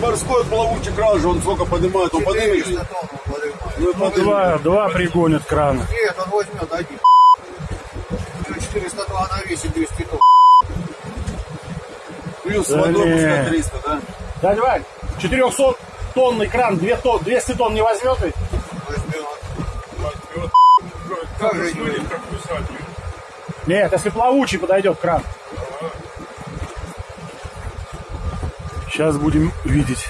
морской плавучий кран же, он сколько поднимает, он поднимет. 400 тонн он поднимает. Ну, Ну, два, два пригонят крана. Нет, он возьмет один. Уже 400 тонн, она весит 200 тонн. Плюс Да водой пускай 300, да? Дядя Вань, 400 тонный кран, 2 тонн, 200 тонн не возьмет ведь? Возьмет. Как же не возьмет? Нет, если плавучий подойдет кран. Сейчас будем видеть.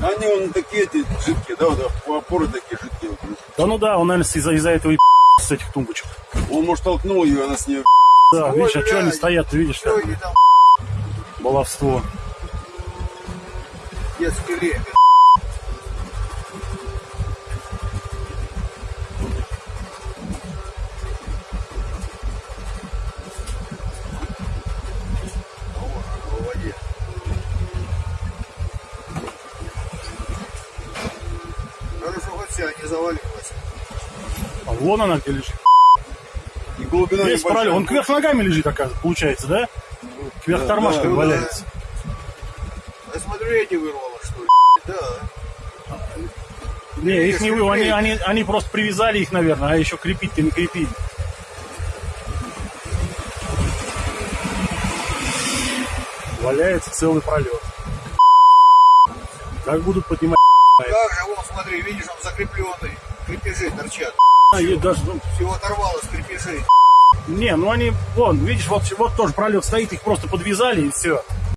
Они вон такие эти жидкие, да, вот опоры такие жидкие. Да ну да, он, наверное, из-за из этого и с этих тумбочек. Он, может, толкнул ее, она с нее Да, Ой, видишь, а что они стоят, ты видишь, там баловство. детский лепет? Вся не завалилась. А вон она где лежит. и глубина небольшая. параллель. Он кверх ногами лежит, оказывается, получается, да? Кверх Да, тормашками да, валяется. Я смотрю, эти вырвало, что ли? Да. Не, их не вы, они, они, они просто привязали их, наверное, а еще крепить-то не крепили. Валяется целый пролет. Как будут поднимать? Как же, вон, смотри, видишь, он закрепленный. Крепежи торчат. А, и даже, ну, Всего оторвалось крепежей. не, ну они, вон, видишь, вот, вот тоже пролет стоит, их просто подвязали и все.